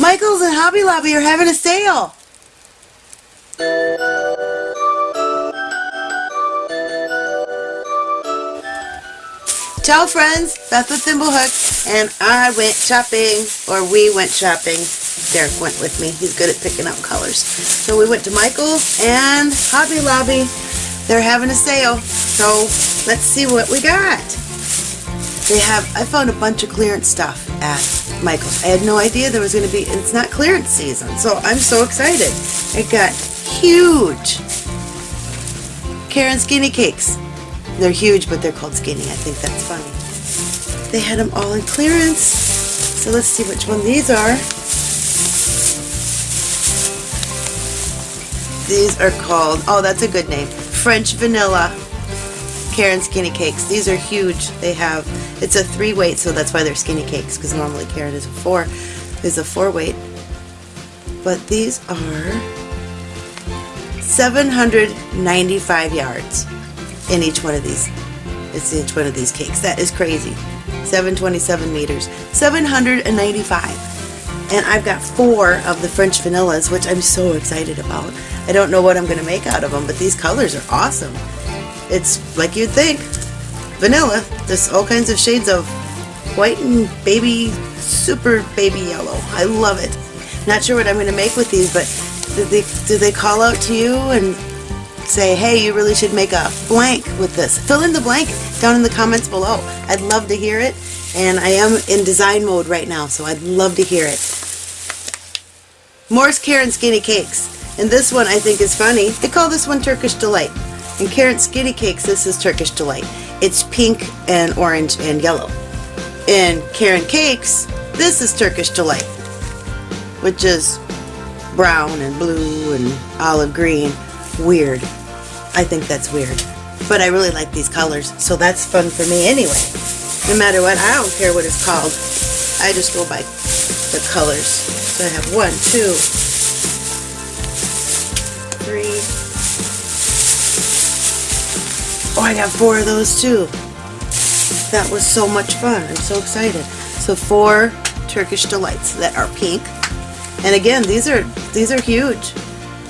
Michaels and Hobby Lobby are having a sale. Ciao friends, Beth with Thimblehooks, and I went shopping, or we went shopping. Derek went with me, he's good at picking out colors. So we went to Michael's and Hobby Lobby. They're having a sale, so let's see what we got. They have, I found a bunch of clearance stuff at Michael's. I had no idea there was going to be, it's not clearance season, so I'm so excited. It got huge Caron Skinny Cakes. They're huge, but they're called skinny. I think that's funny. They had them all in clearance. So let's see which one these are. These are called, oh, that's a good name, French Vanilla Caron Skinny Cakes. These are huge. They have, it's a three weight, so that's why they're skinny cakes, because normally Caron is a four, is a four weight. But these are 795 yards in each one of these. It's each one of these cakes. That is crazy. 727 meters. 795. And I've got four of the French vanillas, which I'm so excited about. I don't know what I'm going to make out of them, but these colors are awesome. It's like you'd think. Vanilla. There's all kinds of shades of white and baby, super baby yellow. I love it. Not sure what I'm going to make with these, but do they, do they call out to you and say, hey, you really should make a blank with this. Fill in the blank down in the comments below. I'd love to hear it. And I am in design mode right now, so I'd love to hear it. Morris Caron Skinny Cakes. And this one I think is funny. They call this one Turkish Delight. And Caron Skinny Cakes, this is Turkish Delight. It's pink and orange and yellow. In Caron Cakes, this is Turkish Delight, which is brown and blue and olive green. Weird. I think that's weird. But I really like these colors, so that's fun for me anyway. No matter what, I don't care what it's called. I just go by the colors. So I have one, two, three. Oh, I got four of those too. That was so much fun. I'm so excited. So four Turkish Delights that are pink. And again, these are these are huge.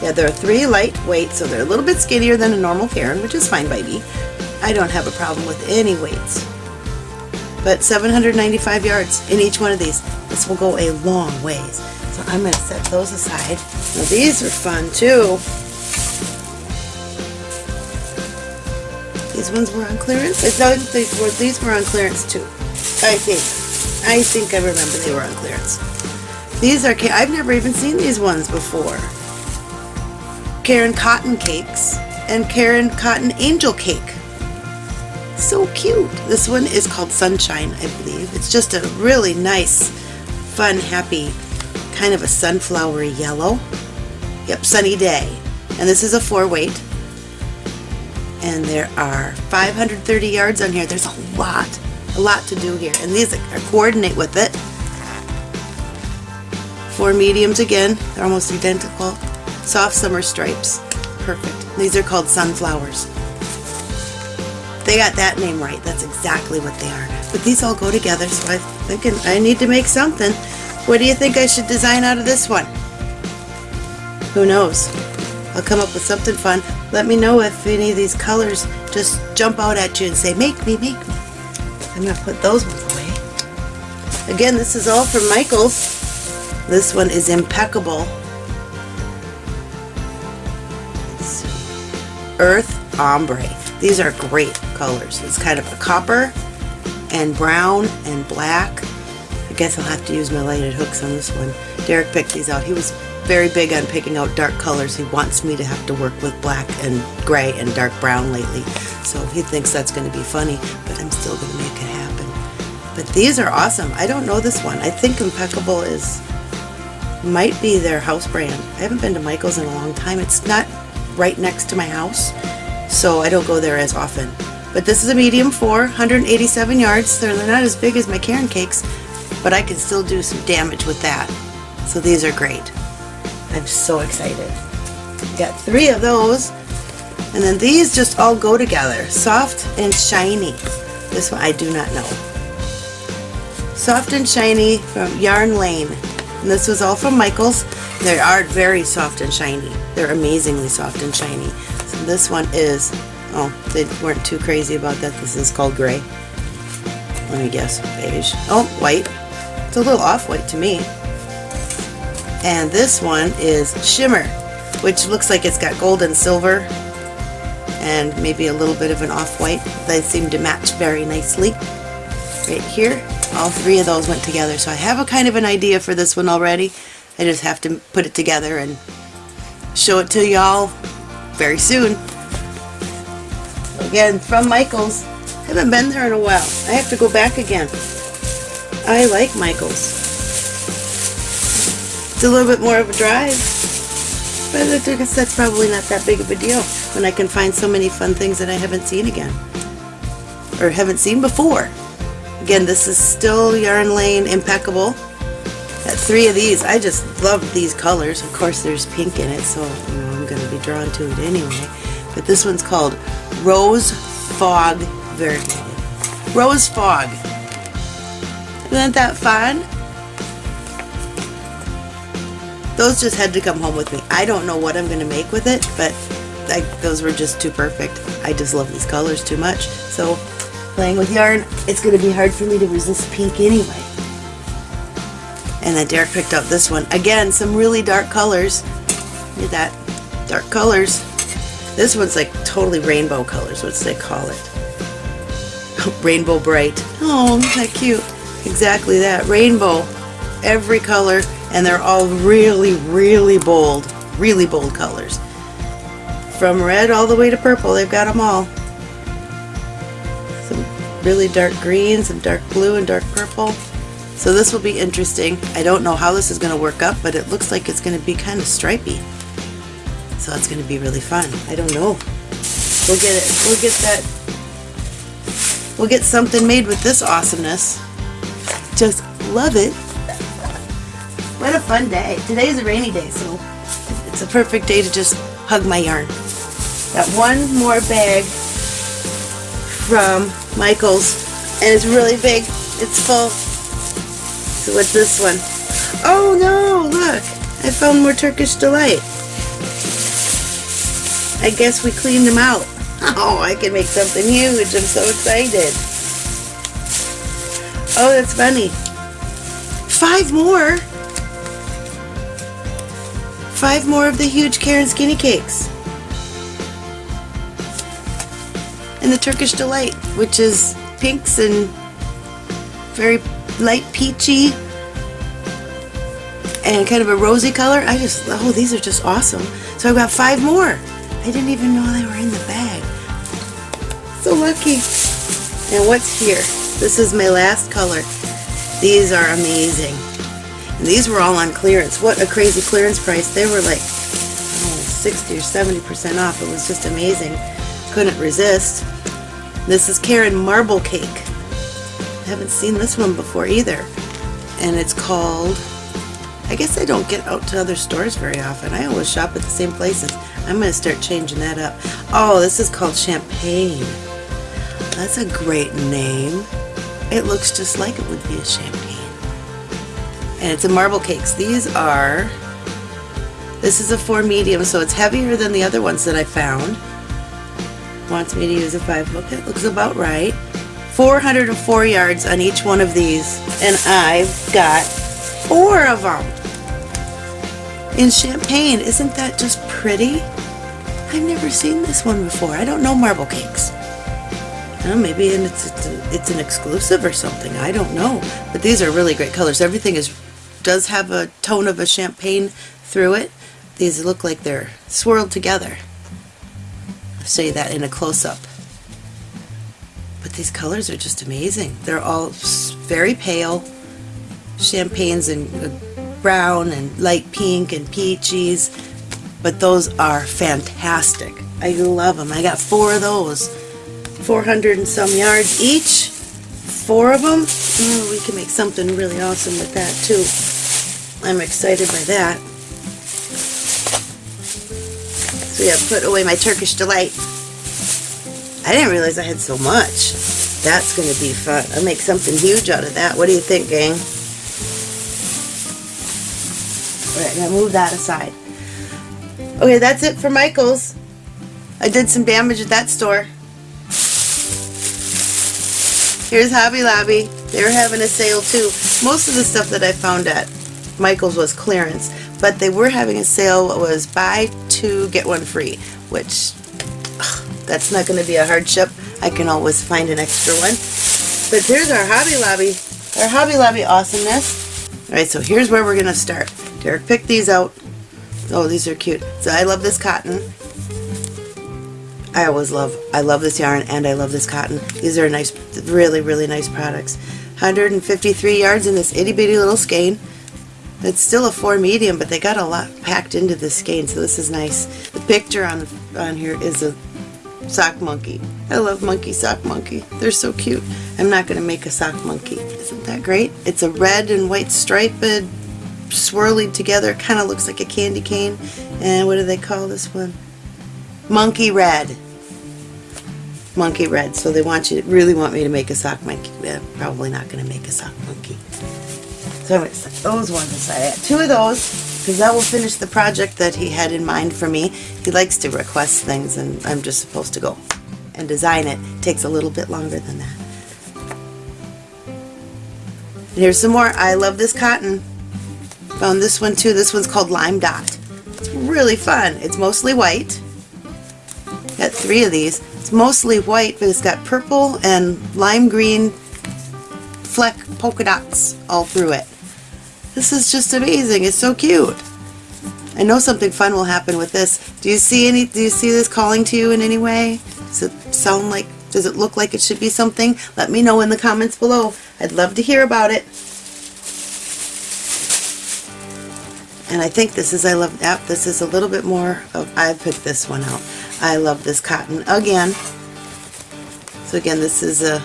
Yeah, they're three lightweight, so they're a little bit skinnier than a normal Caron, which is fine by me. I don't have a problem with any weights. But 795 yards in each one of these. This will go a long ways. So I'm going to set those aside. Now these are fun too. These ones were on clearance? I thought these were, these were on clearance too. I think. I think I remember they were on clearance. These are, I've never even seen these ones before. Caron Cotton Cakes and Caron Cotton Angel Cake. So cute. This one is called Sunshine, I believe. It's just a really nice, fun, happy, kind of a sunflower yellow. Yep, sunny day. And this is a four weight. And there are 530 yards on here. There's a lot, a lot to do here. And these are coordinate with it. Four mediums again. They're almost identical. Soft summer stripes. Perfect. These are called sunflowers. They got that name right. That's exactly what they are. But these all go together, so I'm thinking I need to make something. What do you think I should design out of this one? Who knows? I'll come up with something fun. Let me know if any of these colors just jump out at you and say, make me, make me. I'm going to put those ones away. Again, this is all from Michaels. This one is impeccable. Earth Ombre. These are great colors. It's kind of a copper and brown and black. I guess I'll have to use my lighted hooks on this one. Derek picked these out. He was very big on picking out dark colors. He wants me to have to work with black and gray and dark brown lately. So he thinks that's going to be funny, but I'm still going to make it happen. But these are awesome. I don't know this one. I think Impeccable is might be their house brand. I haven't been to Michael's in a long time. It's not right next to my house, so I don't go there as often. But this is a medium four, 187 yards. They're not as big as my Caron cakes, but I can still do some damage with that. So these are great. I'm so excited. Got three of those. And then these just all go together. Soft and shiny. This one I do not know. Soft and shiny from Yarn Lane. And this was all from Michaels. They are very soft and shiny. They're amazingly soft and shiny. So this one is, oh, they weren't too crazy about that. This is called gray. Let me guess, beige. Oh, white. It's a little off-white to me. And this one is shimmer, which looks like it's got gold and silver and maybe a little bit of an off-white. They seem to match very nicely. Right here, all three of those went together. So I have a kind of an idea for this one already. I just have to put it together and show it to y'all very soon. Again, from Michaels. Haven't been there in a while. I have to go back again. I like Michaels. It's a little bit more of a drive. But I guess that's probably not that big of a deal when I can find so many fun things that I haven't seen again. Or haven't seen before. Again, this is still Yarn Lane Impeccable. At three of these, I just love these colors. Of course, there's pink in it, so you know, I'm going to be drawn to it anyway. But this one's called Rose Fog Verde. Rose Fog. Isn't that fun? Those just had to come home with me. I don't know what I'm going to make with it, but I, those were just too perfect. I just love these colors too much. So playing with yarn, it's going to be hard for me to resist pink anyway. And then Derek picked out this one. Again, some really dark colors. Look at that. Dark colors. This one's like totally rainbow colors. What's they call it? rainbow bright. Oh, that cute? Exactly that. Rainbow. Every color and they're all really, really bold, really bold colors. From red all the way to purple, they've got them all. Some really dark greens, some dark blue and dark purple. So this will be interesting. I don't know how this is going to work up, but it looks like it's going to be kind of stripy. So it's going to be really fun. I don't know. We'll get it. We'll get that. We'll get something made with this awesomeness. Just love it. What a fun day. Today is a rainy day, so it's a perfect day to just hug my yarn. Got one more bag from Michaels, and it's really big. It's full. So what's this one? Oh no, look! I found more Turkish Delight. I guess we cleaned them out. Oh, I can make something huge. I'm so excited. Oh, that's funny. Five more? Five more of the huge Caron Skinny Cakes. And the Turkish Delight, which is pinks and very light peachy and kind of a rosy color. I just, oh, these are just awesome. So I've got five more. I didn't even know they were in the bag. So lucky. And what's here? This is my last color. These are amazing. And these were all on clearance. What a crazy clearance price. They were like oh, 60 or 70% off. It was just amazing. Couldn't resist. This is Caron Marble Cake. I haven't seen this one before either. And it's called, I guess I don't get out to other stores very often. I always shop at the same places. I'm going to start changing that up. Oh, this is called Champagne. That's a great name. It looks just like it would be a champagne and it's a marble cakes. These are, this is a 4 medium, so it's heavier than the other ones that I found. Wants me to use a 5 hook. It looks about right. 404 yards on each one of these, and I've got four of them in champagne. Isn't that just pretty? I've never seen this one before. I don't know marble cakes. Well, maybe it's, it's, it's an exclusive or something. I don't know. But these are really great colors. Everything is does have a tone of a champagne through it. These look like they're swirled together. I'll show you that in a close-up. But these colors are just amazing. They're all very pale. Champagnes and uh, brown and light pink and peaches. But those are fantastic. I love them. I got four of those. 400 and some yards each. Four of them. Oh, mm, we can make something really awesome with that too. I'm excited by that. So yeah, put away my Turkish Delight. I didn't realize I had so much. That's going to be fun. I'll make something huge out of that. What do you think, gang? Alright, now move that aside. Okay, that's it for Michael's. I did some damage at that store. Here's Hobby Lobby. They were having a sale too. Most of the stuff that I found at Michael's was clearance, but they were having a sale was buy two, get one free, which ugh, that's not going to be a hardship. I can always find an extra one. But here's our Hobby Lobby, our Hobby Lobby awesomeness. Alright, so here's where we're going to start. Derek picked these out. Oh, these are cute. So I love this cotton. I always love, I love this yarn and I love this cotton. These are nice, really, really nice products. 153 yards in this itty bitty little skein. It's still a 4 medium, but they got a lot packed into this skein, so this is nice. The picture on, on here is a sock monkey. I love monkey sock monkey. They're so cute. I'm not going to make a sock monkey. Isn't that great? It's a red and white striped, uh, swirly together. kind of looks like a candy cane. And what do they call this one? Monkey red. Monkey red. So they want you, really want me to make a sock monkey. Yeah, probably not going to make a sock monkey. So I'm going to set those ones aside. Two of those because that will finish the project that he had in mind for me. He likes to request things and I'm just supposed to go and design it. it takes a little bit longer than that. And here's some more. I love this cotton. Found this one too. This one's called Lime Dot. It's really fun. It's mostly white. Got three of these. It's mostly white, but it's got purple and lime green fleck polka dots all through it. This is just amazing. It's so cute. I know something fun will happen with this. Do you see any do you see this calling to you in any way? Does it sound like does it look like it should be something? Let me know in the comments below. I'd love to hear about it. And I think this is I love yep, this is a little bit more of I picked this one out. I love this cotton again. So again this is a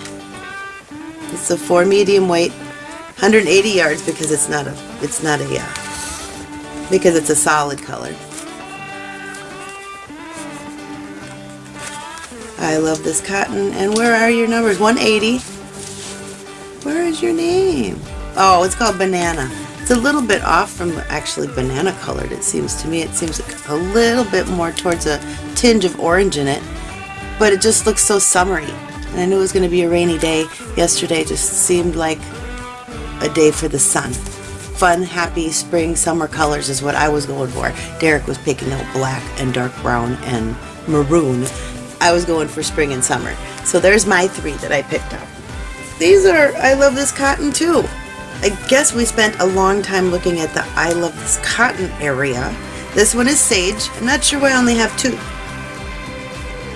it's a four medium weight 180 yards because it's not a it's not a yeah because it's a solid color. I love this cotton. And where are your numbers? 180 where is your name? Oh it's called banana. It's a little bit off from actually banana colored it seems to me. It seems a little bit more towards a tinge of orange in it. But it just looks so summery. And I knew it was going to be a rainy day yesterday. Just seemed like a day for the sun. Fun, happy spring, summer colors is what I was going for. Derek was picking out black and dark brown and maroon. I was going for spring and summer. So there's my three that I picked up. These are, I love this cotton too. I guess we spent a long time looking at the I love this cotton area. This one is sage. I'm not sure why I only have two.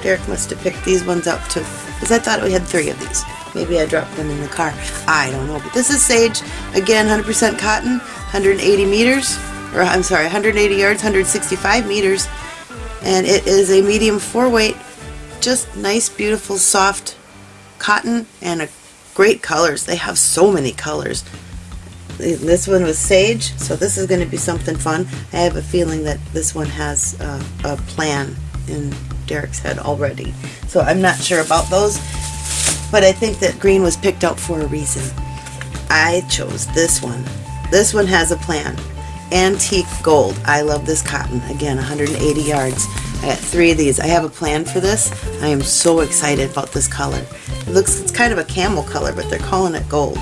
Derek must have picked these ones up too. Because I thought we had three of these. Maybe I dropped them in the car. I don't know. But this is sage. Again, 100% cotton, 180 meters. Or I'm sorry, 180 yards, 165 meters. And it is a medium four weight. Just nice, beautiful, soft cotton and a great colors. They have so many colors. This one was sage, so this is going to be something fun. I have a feeling that this one has uh, a plan in Derek's head already. So I'm not sure about those but I think that green was picked out for a reason. I chose this one. This one has a plan. Antique gold. I love this cotton. Again, 180 yards. I got three of these. I have a plan for this. I am so excited about this color. It looks, it's kind of a camel color, but they're calling it gold.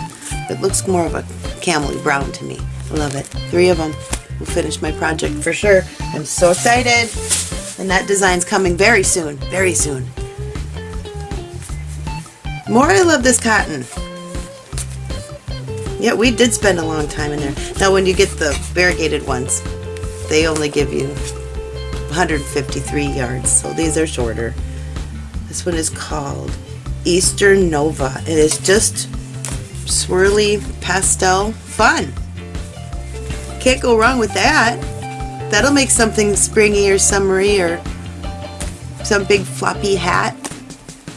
It looks more of a camely brown to me. I love it. Three of them will finish my project for sure. I'm so excited. And that design's coming very soon, very soon. More I love this cotton. Yeah, we did spend a long time in there. Now when you get the variegated ones, they only give you 153 yards, so these are shorter. This one is called Eastern Nova. It is just swirly pastel fun. Can't go wrong with that. That'll make something springy or summery or some big floppy hat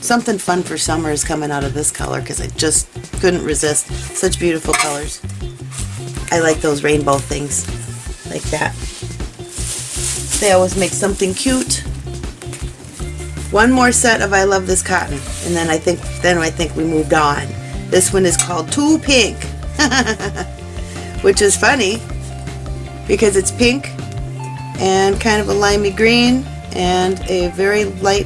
something fun for summer is coming out of this color because I just couldn't resist. Such beautiful colors. I like those rainbow things like that. They always make something cute. One more set of I Love This Cotton and then I think then I think we moved on. This one is called Too Pink which is funny because it's pink and kind of a limey green and a very light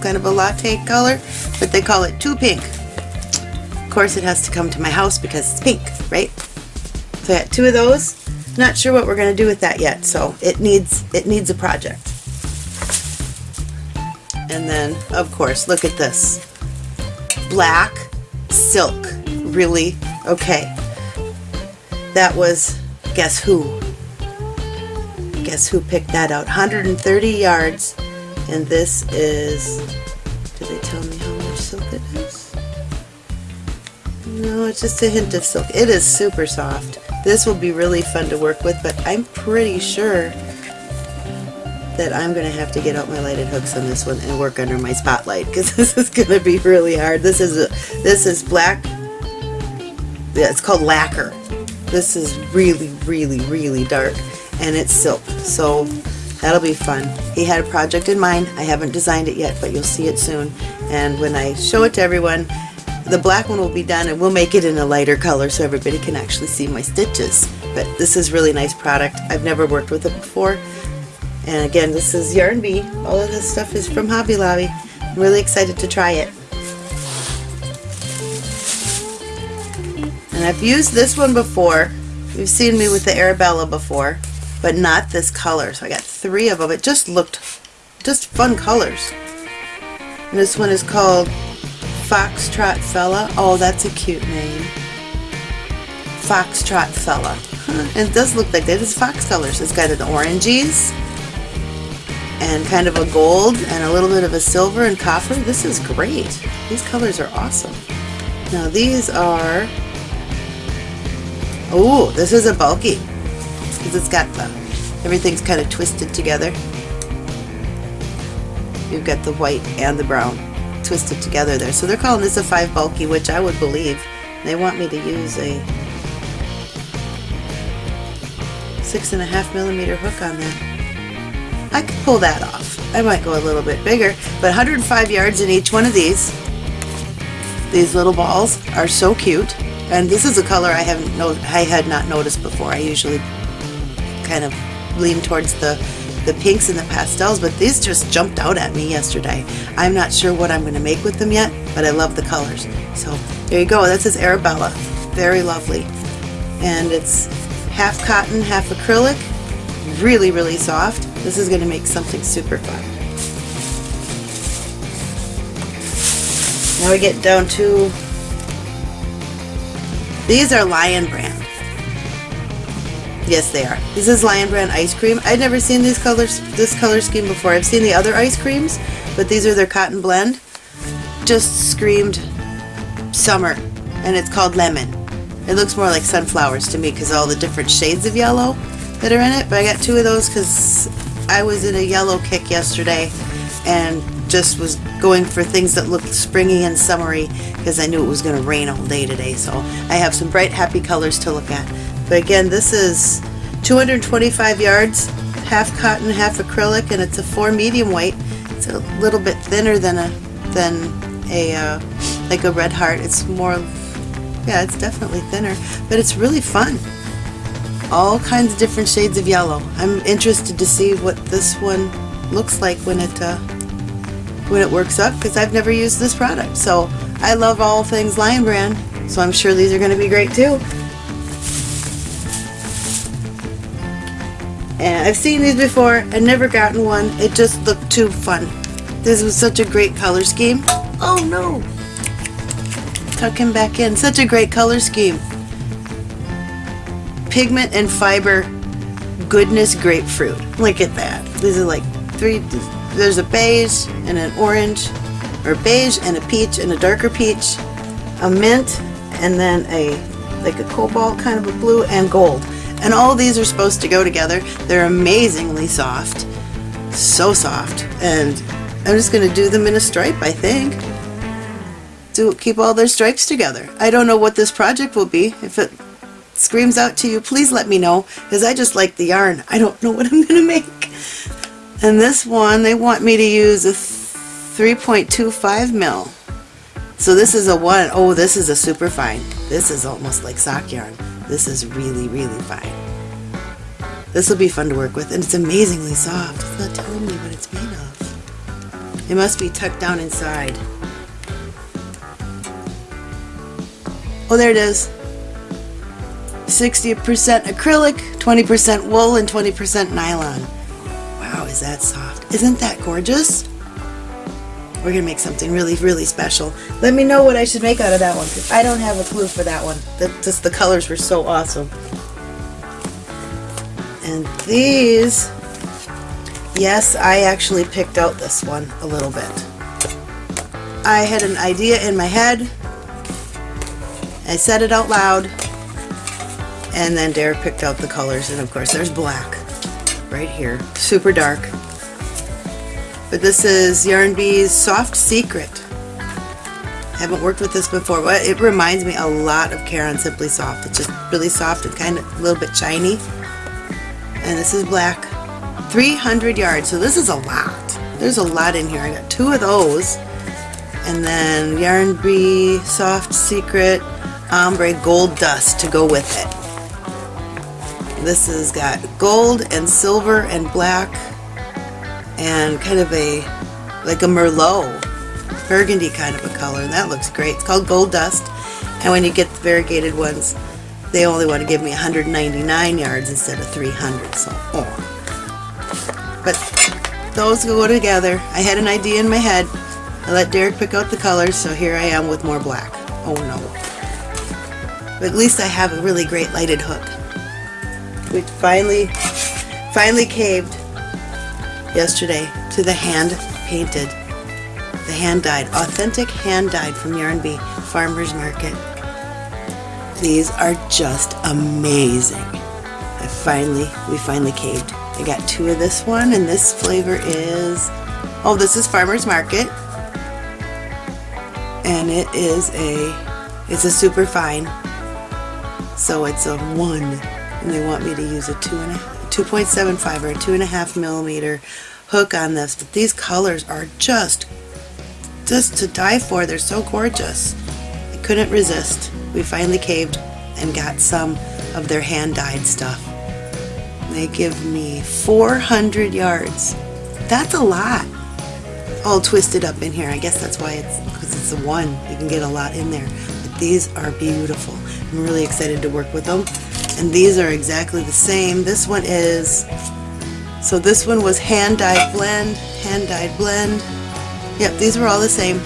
kind of a latte color, but they call it too pink. Of course it has to come to my house because it's pink, right? So I got two of those. Not sure what we're going to do with that yet, so it needs it needs a project. And then, of course, look at this. Black silk. Really? Okay. That was, guess who? Guess who picked that out? 130 yards. And this is, did they tell me how much silk it is? No, it's just a hint of silk. It is super soft. This will be really fun to work with, but I'm pretty sure that I'm going to have to get out my lighted hooks on this one and work under my spotlight because this is going to be really hard. This is a, this is black. Yeah, it's called lacquer. This is really, really, really dark and it's silk. So that'll be fun. He had a project in mind. I haven't designed it yet, but you'll see it soon. And when I show it to everyone, the black one will be done and we'll make it in a lighter color so everybody can actually see my stitches. But this is really nice product. I've never worked with it before. And again, this is Yarn Bee. All of this stuff is from Hobby Lobby. I'm really excited to try it. And I've used this one before. You've seen me with the Arabella before, but not this color. So I got three of them. It just looked just fun colors. And this one is called Foxtrot Fella. Oh, that's a cute name. Foxtrot Fella. And it does look like that. It's fox colors. It's got an oranges and kind of a gold and a little bit of a silver and copper. This is great. These colors are awesome. Now these are, oh, this is a bulky because it's got the, everything's kind of twisted together. You've got the white and the brown twisted together there. So they're calling this a 5 bulky, which I would believe. They want me to use a six and a half millimeter hook on that. I could pull that off. I might go a little bit bigger, but 105 yards in each one of these. These little balls are so cute, and this is a color I haven't no I had not noticed before. I usually kind of lean towards the the pinks and the pastels, but these just jumped out at me yesterday. I'm not sure what I'm going to make with them yet, but I love the colors. So there you go. This is Arabella. Very lovely. And it's half cotton, half acrylic. Really, really soft. This is going to make something super fun. Now we get down to, these are Lion Brand. Yes, they are. This is Lion Brand ice cream. I'd never seen these colors, this color scheme before. I've seen the other ice creams, but these are their cotton blend. Just screamed summer, and it's called lemon. It looks more like sunflowers to me because all the different shades of yellow that are in it. But I got two of those because I was in a yellow kick yesterday and just was going for things that looked springy and summery because I knew it was going to rain all day today. So I have some bright, happy colors to look at. But again, this is 225 yards, half cotton, half acrylic, and it's a four medium weight. It's a little bit thinner than a than a uh, like a red heart. It's more, yeah, it's definitely thinner, but it's really fun. All kinds of different shades of yellow. I'm interested to see what this one looks like when it uh, when it works up because I've never used this product. So I love all things Lion Brand, so I'm sure these are going to be great too. And I've seen these before, I've never gotten one. It just looked too fun. This was such a great color scheme. Oh no! Tuck him back in. Such a great color scheme. Pigment and fiber goodness grapefruit. Look at that. These are like three, there's a beige and an orange, or beige and a peach and a darker peach, a mint, and then a like a cobalt kind of a blue and gold. And all these are supposed to go together. They're amazingly soft. So soft. And I'm just going to do them in a stripe, I think. To keep all their stripes together. I don't know what this project will be. If it screams out to you, please let me know. Because I just like the yarn. I don't know what I'm going to make. And this one, they want me to use a 3.25 mil. So this is a one, oh, this is a super fine. This is almost like sock yarn. This is really, really fine. This will be fun to work with, and it's amazingly soft. It's not telling me what it's made of. It must be tucked down inside. Oh, there it is. 60% acrylic, 20% wool, and 20% nylon. Wow, is that soft? Isn't that gorgeous? We're gonna make something really, really special. Let me know what I should make out of that one. because I don't have a clue for that one. The, just the colors were so awesome. And these, yes, I actually picked out this one a little bit. I had an idea in my head. I said it out loud. And then Derek picked out the colors. And of course, there's black right here. Super dark. But this is Yarn Bee's Soft Secret. I haven't worked with this before, but it reminds me a lot of Caron Simply Soft. It's just really soft and kind of a little bit shiny. And this is black. 300 yards so this is a lot. There's a lot in here. I got two of those. And then Yarn Bee Soft Secret Ombre Gold Dust to go with it. This has got gold and silver and black and kind of a like a Merlot burgundy kind of a color and that looks great. It's called Gold Dust and when you get the variegated ones they only want to give me 199 yards instead of 300 so oh. but those go together. I had an idea in my head. I let Derek pick out the colors so here I am with more black. Oh no. But at least I have a really great lighted hook we finally finally caved yesterday to the hand painted the hand dyed authentic hand dyed from Yarn Bee Farmers Market these are just amazing. I finally, we finally caved. I got two of this one and this flavor is, oh this is Farmer's Market. And it is a, it's a super fine. So it's a one and they want me to use a two and a 2.75 or a two and a half millimeter hook on this. But these colors are just, just to die for. They're so gorgeous. I couldn't resist we finally caved and got some of their hand-dyed stuff. They give me 400 yards. That's a lot. All twisted up in here. I guess that's why it's, because it's a one. You can get a lot in there. But these are beautiful. I'm really excited to work with them. And these are exactly the same. This one is, so this one was hand-dyed blend, hand-dyed blend. Yep, these were all the same.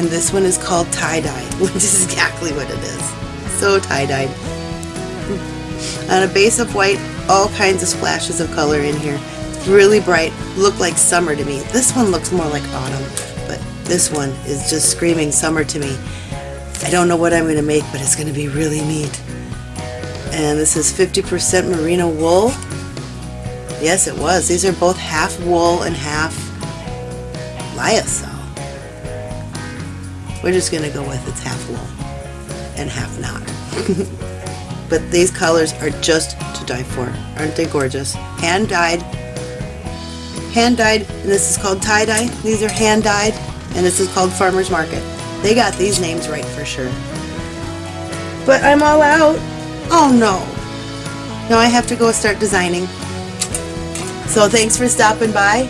and this one is called tie-dye, which is exactly what it is. So tie-dyed. On a base of white, all kinds of splashes of color in here. Really bright, look like summer to me. This one looks more like autumn, but this one is just screaming summer to me. I don't know what I'm going to make, but it's going to be really neat. And this is 50% merino wool. Yes, it was. These are both half wool and half lyocell. We're just going to go with it's half wool and half not. but these colors are just to die for. Aren't they gorgeous? Hand dyed. Hand dyed, and this is called tie-dye. These are hand dyed, and this is called Farmer's Market. They got these names right for sure. But I'm all out. Oh no. Now I have to go start designing. So thanks for stopping by.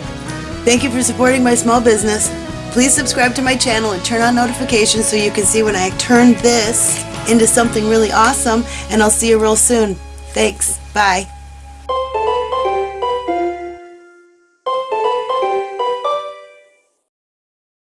Thank you for supporting my small business. Please subscribe to my channel and turn on notifications so you can see when I turn this into something really awesome and I'll see you real soon. Thanks. Bye.